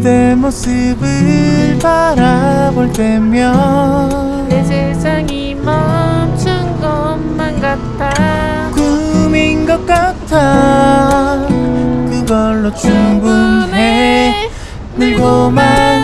그대 모습을 바라볼 때면 내 세상이 멈춘 것만 같아. 꿈인 것 같아. 그걸로 충분해. 늘 고마운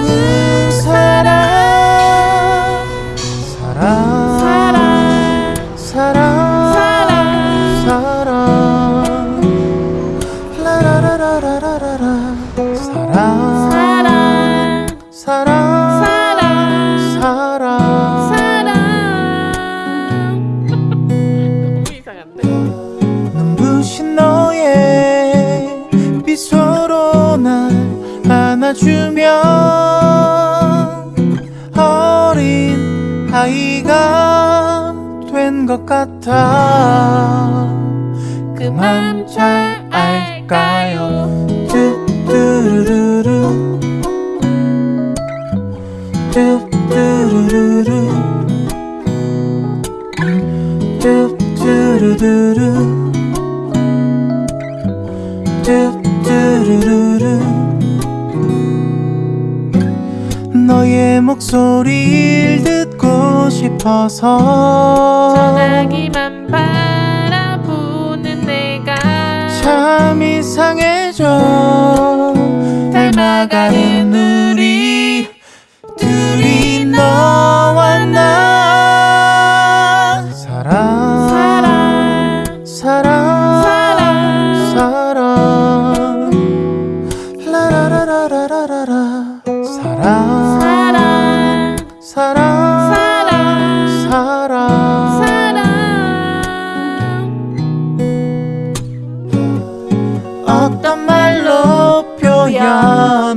것 같아 그만 잘 알까요? 뚜뚜루루루. 뚜뚜루루루. 뚜뚜루루루. 뚜뚜루루루. 너의 목소리를 싶어서 전화기만 바라보는 내가 참 이상해져. 닮아가는 우 말로 표현할까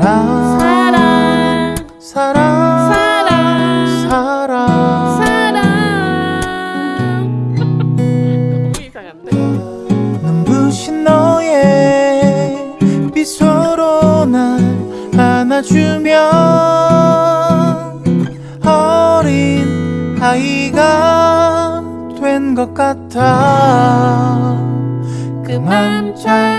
사랑 사랑 사랑 사랑 사랑 너무 눈부신 너의 미소로 날 안아주면 어린 아이가 된 것 같아 그만 잘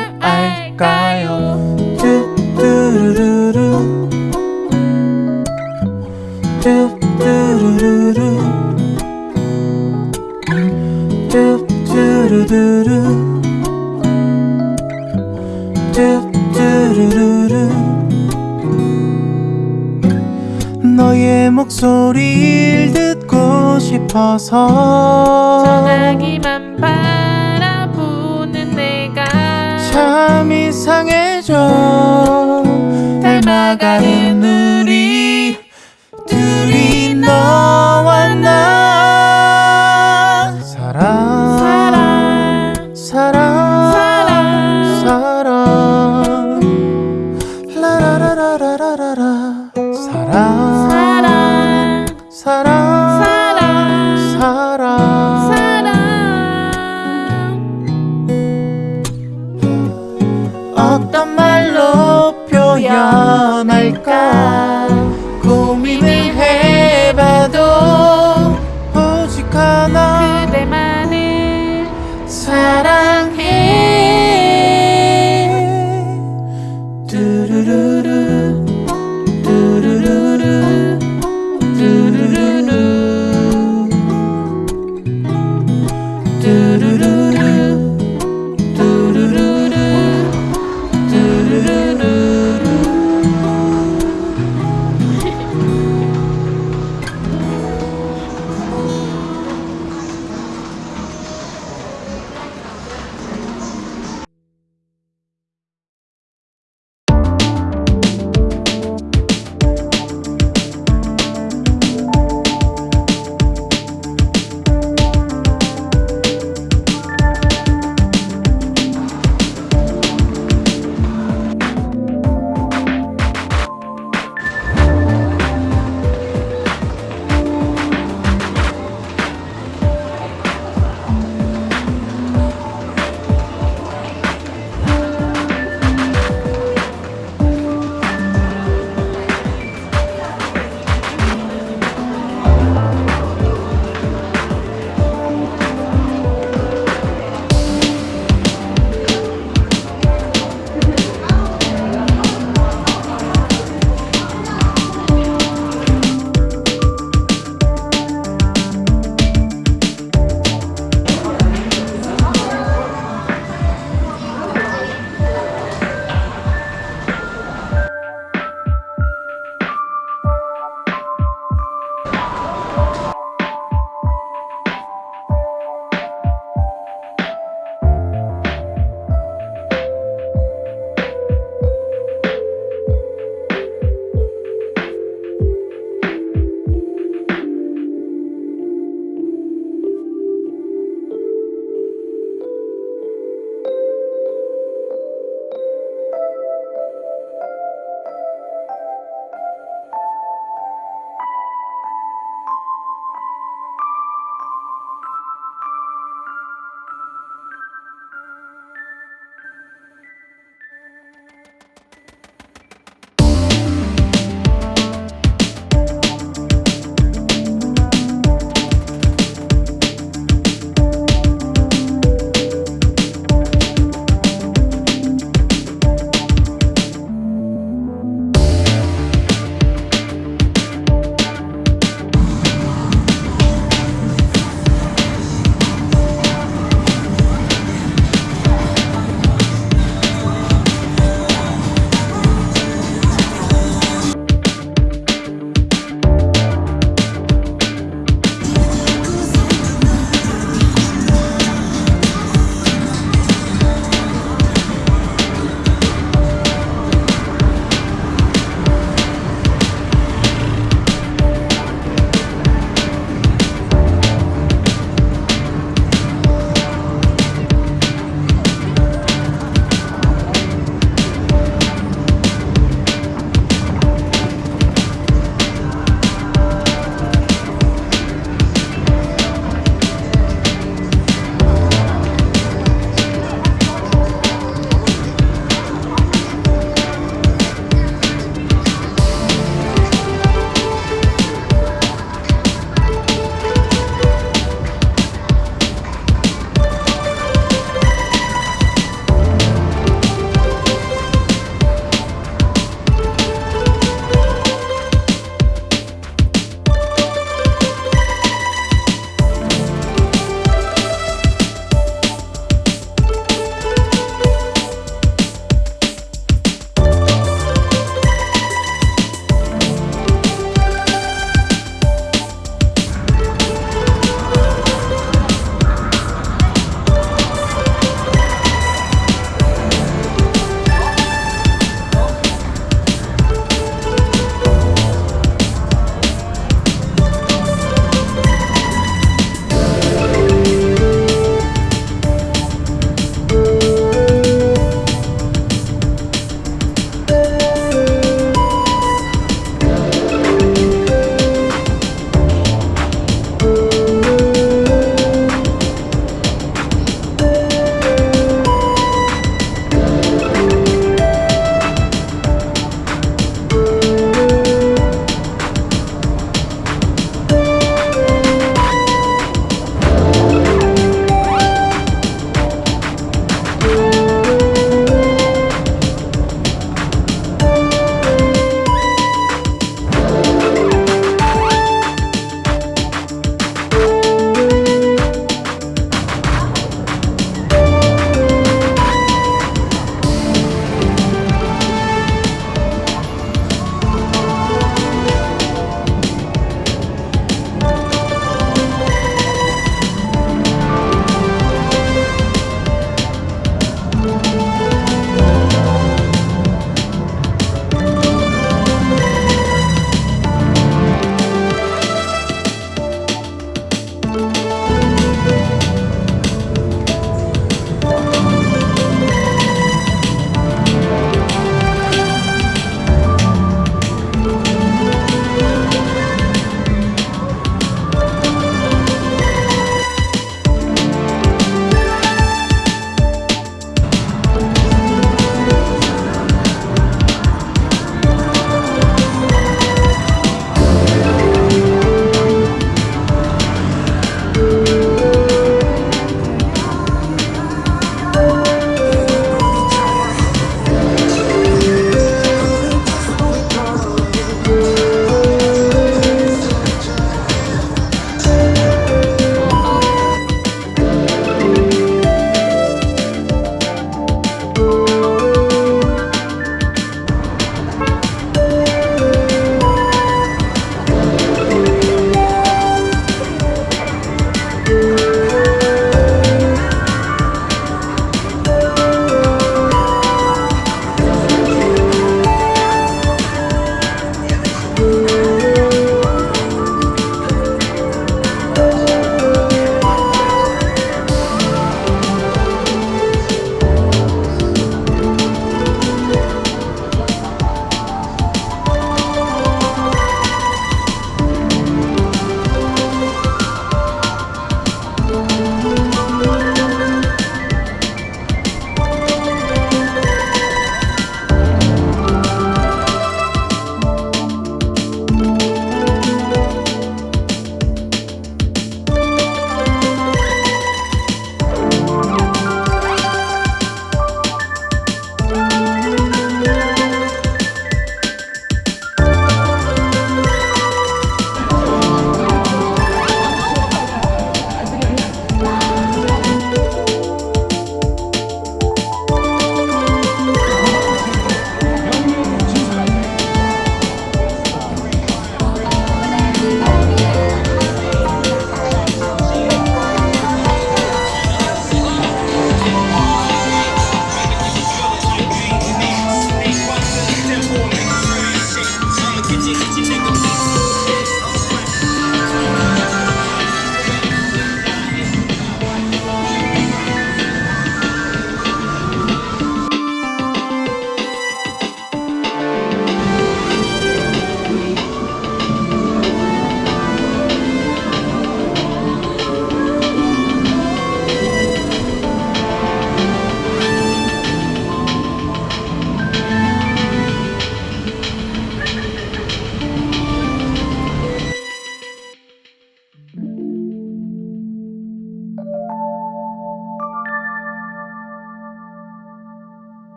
목소리를 듣고 싶어서. 전화기만 바라보는 내가 참 이상해져. 닮아가는 우리 둘이 너.